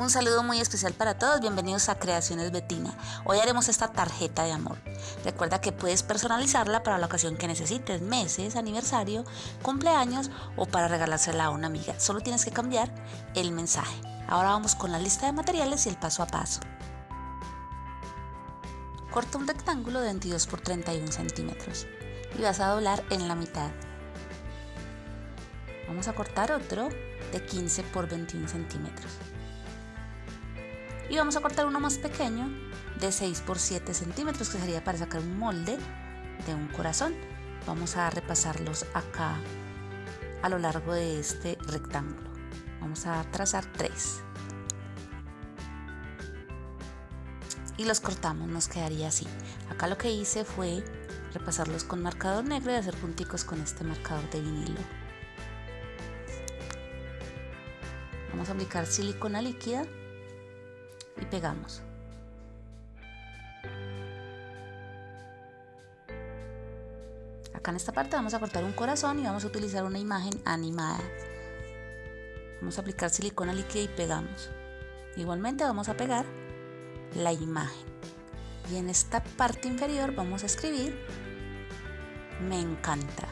Un saludo muy especial para todos, bienvenidos a Creaciones Betina. Hoy haremos esta tarjeta de amor. Recuerda que puedes personalizarla para la ocasión que necesites, meses, aniversario, cumpleaños o para regalársela a una amiga. Solo tienes que cambiar el mensaje. Ahora vamos con la lista de materiales y el paso a paso. Corta un rectángulo de 22 por 31 centímetros y vas a doblar en la mitad. Vamos a cortar otro de 15 por 21 centímetros y vamos a cortar uno más pequeño de 6 por 7 centímetros que sería para sacar un molde de un corazón. Vamos a repasarlos acá a lo largo de este rectángulo. Vamos a trazar 3 y los cortamos nos quedaría así. Acá lo que hice fue repasarlos con marcador negro y hacer punticos con este marcador de vinilo. Vamos a aplicar silicona líquida pegamos. Acá en esta parte vamos a cortar un corazón y vamos a utilizar una imagen animada. Vamos a aplicar silicona líquida y pegamos. Igualmente vamos a pegar la imagen. Y en esta parte inferior vamos a escribir me encanta.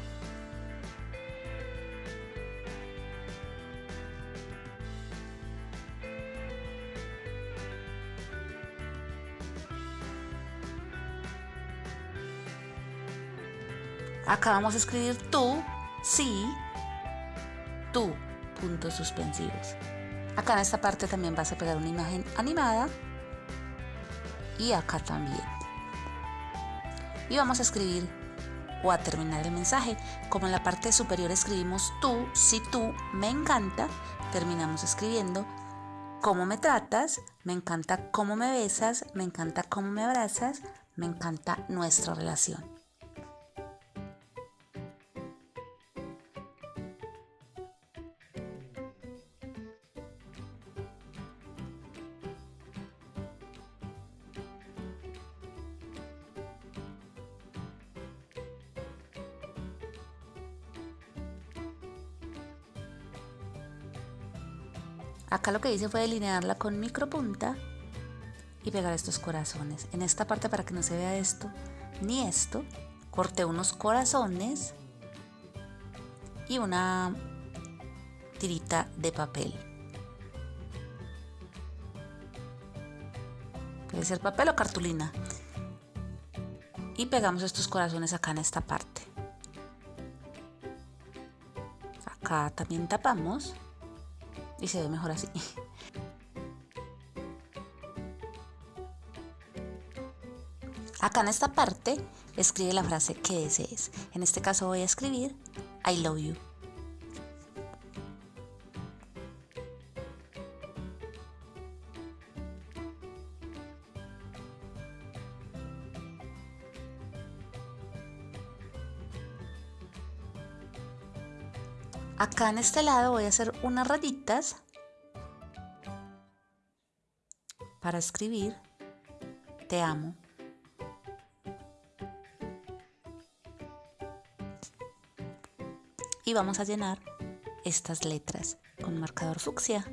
Acá vamos a escribir tú, sí, tú, puntos suspensivos. Acá en esta parte también vas a pegar una imagen animada y acá también. Y vamos a escribir o a terminar el mensaje. Como en la parte superior escribimos tú, si tú, me encanta, terminamos escribiendo cómo me tratas, me encanta cómo me besas, me encanta cómo me abrazas, me encanta nuestra relación. Acá lo que hice fue delinearla con micropunta y pegar estos corazones. En esta parte para que no se vea esto ni esto, corté unos corazones y una tirita de papel. Puede ser papel o cartulina. Y pegamos estos corazones acá en esta parte. Acá también tapamos y se ve mejor así. Acá en esta parte escribe la frase que desees. En este caso voy a escribir I love you. Acá en este lado voy a hacer unas rayitas para escribir te amo. Y vamos a llenar estas letras con marcador fucsia.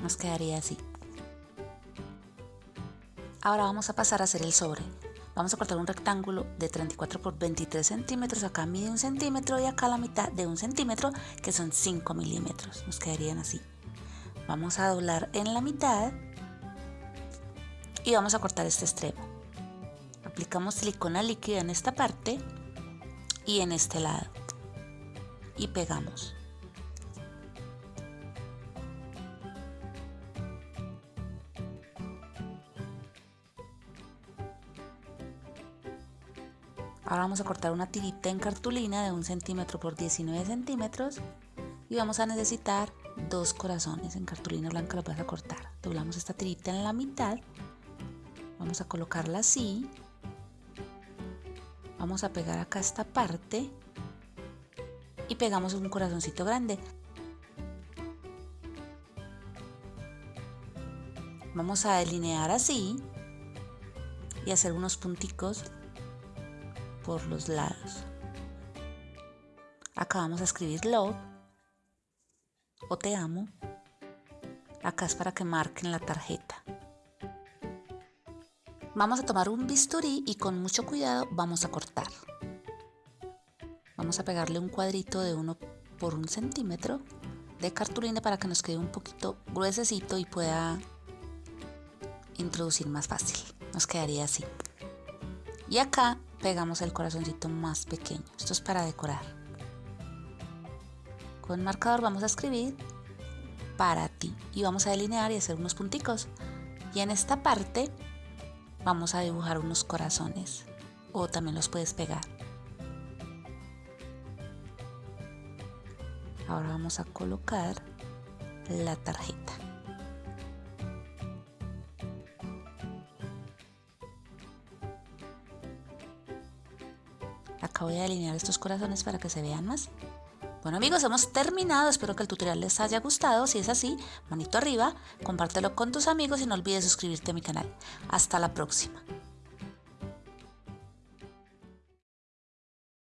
Nos quedaría así. Ahora vamos a pasar a hacer el sobre. Vamos a cortar un rectángulo de 34 por 23 centímetros, acá mide un centímetro y acá la mitad de un centímetro, que son 5 milímetros. Nos quedarían así. Vamos a doblar en la mitad y vamos a cortar este extremo. Aplicamos silicona líquida en esta parte y en este lado y pegamos. Ahora vamos a cortar una tirita en cartulina de 1 centímetro por 19 centímetros y vamos a necesitar dos corazones en cartulina blanca, lo vas a cortar. Doblamos esta tirita en la mitad, vamos a colocarla así, vamos a pegar acá esta parte y pegamos un corazoncito grande. Vamos a delinear así y hacer unos punticos por los lados. Acá vamos a escribir love o te amo. Acá es para que marquen la tarjeta. Vamos a tomar un bisturí y con mucho cuidado vamos a cortar. Vamos a pegarle un cuadrito de uno por un centímetro de cartulina para que nos quede un poquito gruesecito y pueda introducir más fácil. Nos quedaría así. Y acá pegamos el corazoncito más pequeño. Esto es para decorar. Con marcador vamos a escribir para ti y vamos a delinear y hacer unos punticos. Y en esta parte vamos a dibujar unos corazones o también los puedes pegar. Ahora vamos a colocar la tarjeta. Acá voy a alinear estos corazones para que se vean más. Bueno amigos, hemos terminado. Espero que el tutorial les haya gustado. Si es así, manito arriba, compártelo con tus amigos y no olvides suscribirte a mi canal. Hasta la próxima.